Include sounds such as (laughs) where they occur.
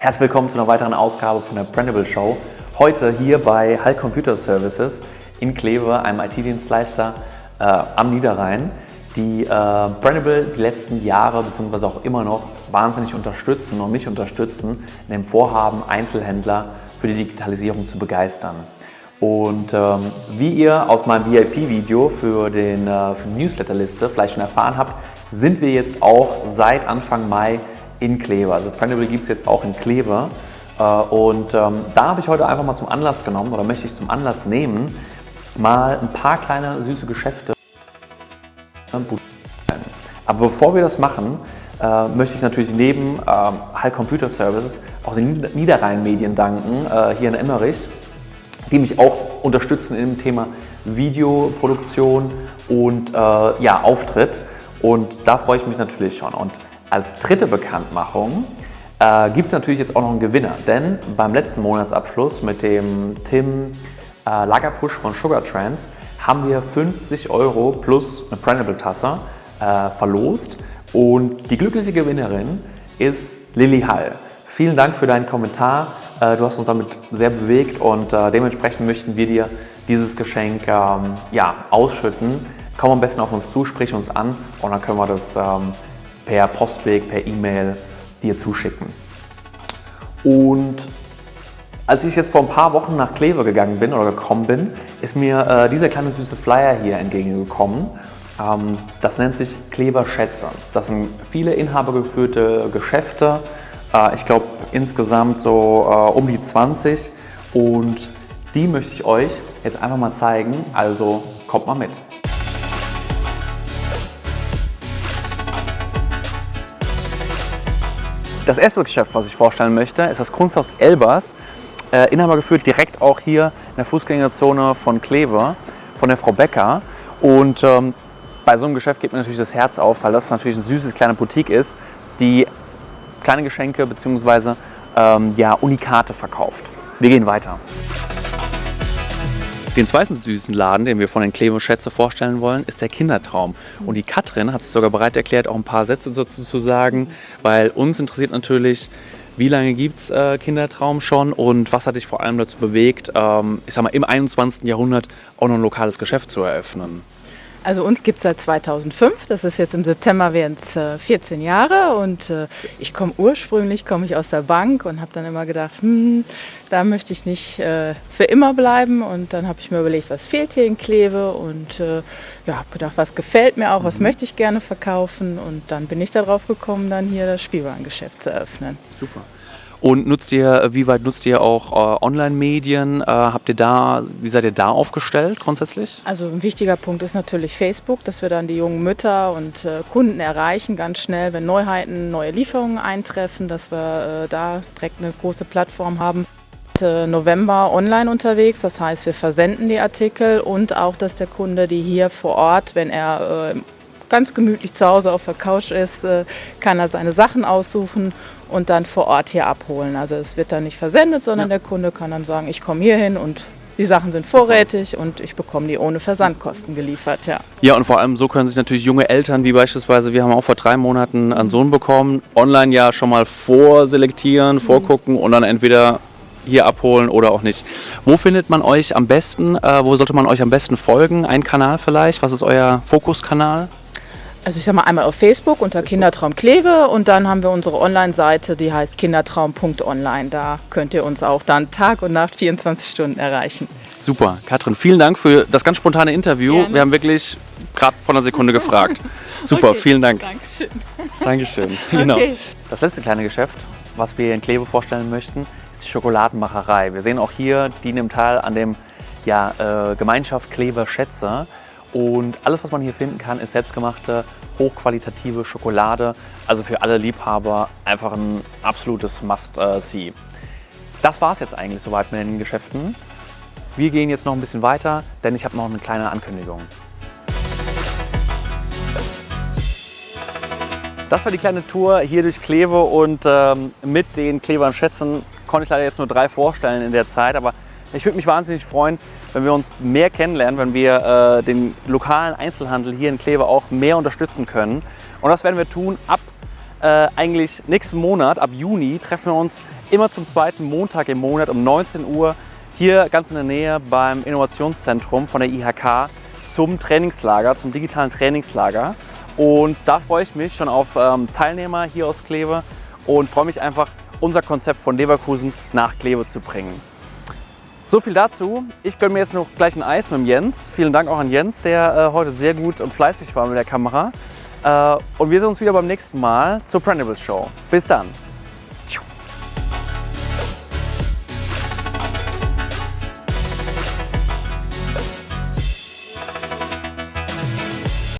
Herzlich willkommen zu einer weiteren Ausgabe von der Brandable Show. Heute hier bei Hall Computer Services in Kleve, einem IT-Dienstleister äh, am Niederrhein, die äh, Brandable die letzten Jahre bzw. auch immer noch wahnsinnig unterstützen und mich unterstützen in dem Vorhaben, Einzelhändler für die Digitalisierung zu begeistern. Und ähm, wie ihr aus meinem VIP-Video für, den, äh, für die Newsletterliste vielleicht schon erfahren habt, sind wir jetzt auch seit Anfang Mai in Kleve. Also Printable gibt es jetzt auch in Kleve. Äh, und ähm, da habe ich heute einfach mal zum Anlass genommen oder möchte ich zum Anlass nehmen, mal ein paar kleine süße Geschäfte. Aber bevor wir das machen, äh, möchte ich natürlich neben ähm, Hall Computer Services auch den Niederrhein Medien danken, äh, hier in Emmerich, die mich auch unterstützen im Thema Videoproduktion und äh, ja, Auftritt. Und da freue ich mich natürlich schon. Und als dritte Bekanntmachung äh, gibt es natürlich jetzt auch noch einen Gewinner, denn beim letzten Monatsabschluss mit dem Tim äh, Lagerpush von Sugar Trends haben wir 50 Euro plus eine Brandable-Tasse äh, verlost und die glückliche Gewinnerin ist Lilly Hall. Vielen Dank für deinen Kommentar. Äh, du hast uns damit sehr bewegt und äh, dementsprechend möchten wir dir dieses Geschenk ähm, ja, ausschütten. Komm am besten auf uns zu, sprich uns an und dann können wir das ähm, per Postweg, per E-Mail dir zuschicken. Und als ich jetzt vor ein paar Wochen nach Kleve gegangen bin oder gekommen bin, ist mir äh, dieser kleine süße Flyer hier entgegengekommen. Ähm, das nennt sich Klever Schätze. Das sind viele inhabergeführte Geschäfte. Äh, ich glaube insgesamt so äh, um die 20 und die möchte ich euch jetzt einfach mal zeigen. Also kommt mal mit. Das erste Geschäft, was ich vorstellen möchte, ist das Kunsthaus Elbers. Äh, Inhaber geführt direkt auch hier in der Fußgängerzone von Kleve, von der Frau Becker. Und ähm, bei so einem Geschäft geht mir natürlich das Herz auf, weil das natürlich ein süßes kleine Boutique ist, die kleine Geschenke bzw. Ähm, ja, Unikate verkauft. Wir gehen weiter. Den zweiten süßen Laden, den wir von den Klevo Schätze vorstellen wollen, ist der Kindertraum. Und die Katrin hat sich sogar bereit erklärt, auch ein paar Sätze dazu zu sagen, weil uns interessiert natürlich, wie lange gibt es äh, Kindertraum schon und was hat dich vor allem dazu bewegt, ähm, ich sag mal, im 21. Jahrhundert auch noch ein lokales Geschäft zu eröffnen? Also uns gibt es seit 2005, das ist jetzt im September wären es äh, 14 Jahre und äh, ich komme ursprünglich, komme ich aus der Bank und habe dann immer gedacht, hm, da möchte ich nicht äh, für immer bleiben und dann habe ich mir überlegt, was fehlt hier in Kleve und äh, ja, habe gedacht, was gefällt mir auch, was mhm. möchte ich gerne verkaufen und dann bin ich darauf gekommen, dann hier das Spielwarengeschäft zu eröffnen. Super. Und nutzt ihr, wie weit nutzt ihr auch äh, Online-Medien? Äh, habt ihr da, wie seid ihr da aufgestellt grundsätzlich? Also ein wichtiger Punkt ist natürlich Facebook, dass wir dann die jungen Mütter und äh, Kunden erreichen ganz schnell, wenn Neuheiten, neue Lieferungen eintreffen, dass wir äh, da direkt eine große Plattform haben. November online unterwegs, das heißt wir versenden die Artikel und auch, dass der Kunde die hier vor Ort, wenn er äh, ganz gemütlich zu Hause auf der Couch ist, äh, kann er seine Sachen aussuchen und dann vor Ort hier abholen. Also es wird dann nicht versendet, sondern ja. der Kunde kann dann sagen, ich komme hier hin und die Sachen sind vorrätig und ich bekomme die ohne Versandkosten geliefert. Ja. ja, und vor allem so können sich natürlich junge Eltern, wie beispielsweise, wir haben auch vor drei Monaten einen Sohn bekommen, online ja schon mal vorselektieren, mhm. vorgucken und dann entweder hier abholen oder auch nicht. Wo findet man euch am besten? Äh, wo sollte man euch am besten folgen? Ein Kanal vielleicht? Was ist euer Fokuskanal? Also ich sag mal einmal auf Facebook unter Kindertraum Kleve und dann haben wir unsere Online-Seite, die heißt kindertraum.online. Da könnt ihr uns auch dann Tag und Nacht 24 Stunden erreichen. Super. Katrin, vielen Dank für das ganz spontane Interview. Gerne. Wir haben wirklich gerade vor einer Sekunde gefragt. (laughs) Super, okay. vielen Dank. Dankeschön. Dankeschön. (laughs) Genau. Okay. Das letzte kleine Geschäft, was wir in Kleve vorstellen möchten, ist die Schokoladenmacherei. Wir sehen auch hier, die nimmt teil an dem ja, äh, Gemeinschaft Kleve Schätze. Und alles, was man hier finden kann, ist selbstgemachte, hochqualitative Schokolade. Also für alle Liebhaber einfach ein absolutes Must-See. Das war es jetzt eigentlich soweit mit den Geschäften. Wir gehen jetzt noch ein bisschen weiter, denn ich habe noch eine kleine Ankündigung. Das war die kleine Tour hier durch Kleve und ähm, mit den Klevern Schätzen konnte ich leider jetzt nur drei vorstellen in der Zeit, aber ich würde mich wahnsinnig freuen, wenn wir uns mehr kennenlernen, wenn wir äh, den lokalen Einzelhandel hier in Kleve auch mehr unterstützen können. Und das werden wir tun ab äh, eigentlich nächsten Monat, ab Juni, treffen wir uns immer zum zweiten Montag im Monat um 19 Uhr hier ganz in der Nähe beim Innovationszentrum von der IHK zum Trainingslager, zum digitalen Trainingslager. Und da freue ich mich schon auf ähm, Teilnehmer hier aus Kleve und freue mich einfach, unser Konzept von Leverkusen nach Kleve zu bringen. So viel dazu. Ich gönne mir jetzt noch gleich ein Eis mit dem Jens. Vielen Dank auch an Jens, der äh, heute sehr gut und fleißig war mit der Kamera. Äh, und wir sehen uns wieder beim nächsten Mal zur Prendables Show. Bis dann!